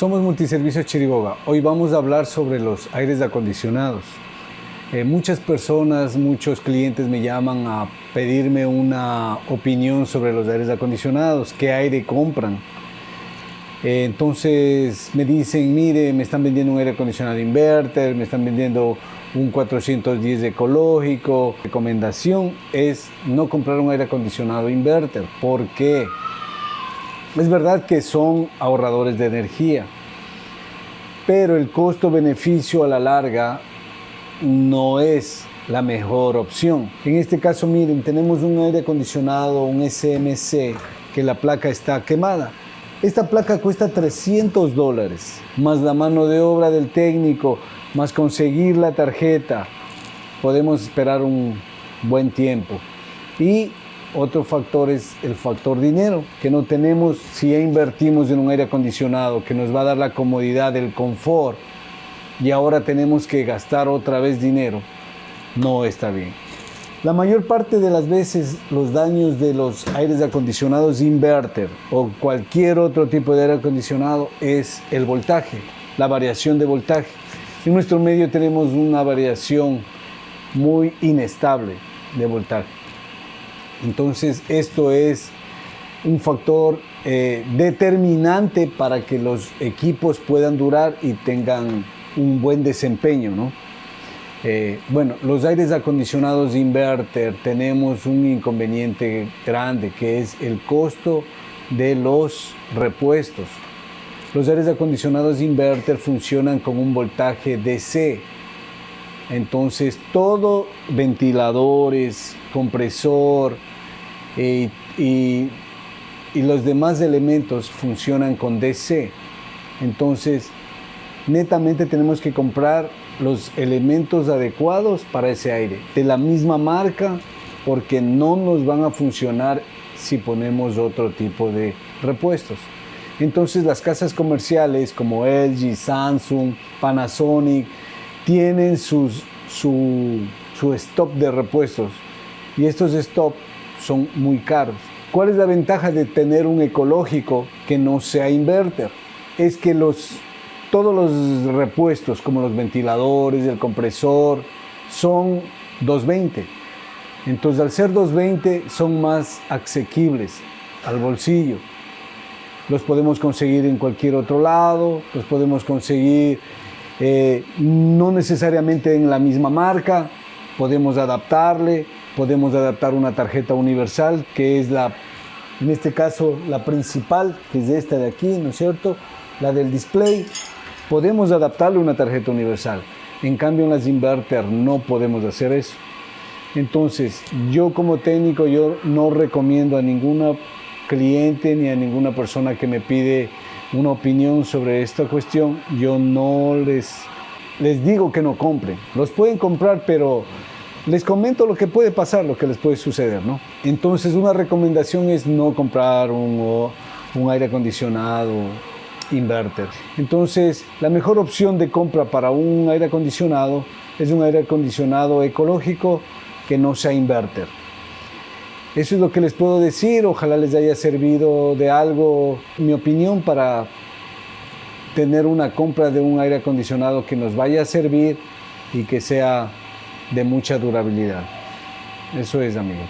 Somos Multiservicios Chiriboga. Hoy vamos a hablar sobre los aires acondicionados. Eh, muchas personas, muchos clientes me llaman a pedirme una opinión sobre los aires acondicionados, qué aire compran. Eh, entonces me dicen, mire, me están vendiendo un aire acondicionado inverter, me están vendiendo un 410 ecológico. Recomendación es no comprar un aire acondicionado inverter. ¿Por qué? Es verdad que son ahorradores de energía, pero el costo-beneficio a la larga no es la mejor opción. En este caso, miren, tenemos un aire acondicionado, un SMC, que la placa está quemada. Esta placa cuesta 300 dólares, más la mano de obra del técnico, más conseguir la tarjeta. Podemos esperar un buen tiempo. Y otro factor es el factor dinero, que no tenemos si ya invertimos en un aire acondicionado que nos va a dar la comodidad, el confort, y ahora tenemos que gastar otra vez dinero. No está bien. La mayor parte de las veces los daños de los aires acondicionados inverter o cualquier otro tipo de aire acondicionado es el voltaje, la variación de voltaje. En nuestro medio tenemos una variación muy inestable de voltaje. Entonces esto es un factor eh, determinante para que los equipos puedan durar y tengan un buen desempeño. ¿no? Eh, bueno, los aires acondicionados inverter tenemos un inconveniente grande que es el costo de los repuestos. Los aires acondicionados inverter funcionan con un voltaje DC. Entonces, todo ventiladores, compresor y, y los demás elementos funcionan con DC. Entonces, netamente tenemos que comprar los elementos adecuados para ese aire, de la misma marca, porque no nos van a funcionar si ponemos otro tipo de repuestos. Entonces las casas comerciales como LG, Samsung, Panasonic tienen sus, su, su stop de repuestos y estos stop son muy caros. ¿Cuál es la ventaja de tener un ecológico que no sea inverter? Es que los, todos los repuestos como los ventiladores, el compresor, son 220. Entonces al ser 220 son más asequibles al bolsillo los podemos conseguir en cualquier otro lado, los podemos conseguir eh, no necesariamente en la misma marca, podemos adaptarle, podemos adaptar una tarjeta universal que es la, en este caso la principal, que es esta de aquí, ¿no es cierto? La del display, podemos adaptarle una tarjeta universal. En cambio en las inverter no podemos hacer eso. Entonces, yo como técnico, yo no recomiendo a ninguna cliente ni a ninguna persona que me pide una opinión sobre esta cuestión, yo no les, les digo que no compren. Los pueden comprar, pero les comento lo que puede pasar, lo que les puede suceder, ¿no? Entonces, una recomendación es no comprar un, un aire acondicionado inverter. Entonces, la mejor opción de compra para un aire acondicionado es un aire acondicionado ecológico que no sea inverter. Eso es lo que les puedo decir. Ojalá les haya servido de algo mi opinión para tener una compra de un aire acondicionado que nos vaya a servir y que sea de mucha durabilidad. Eso es, amigos.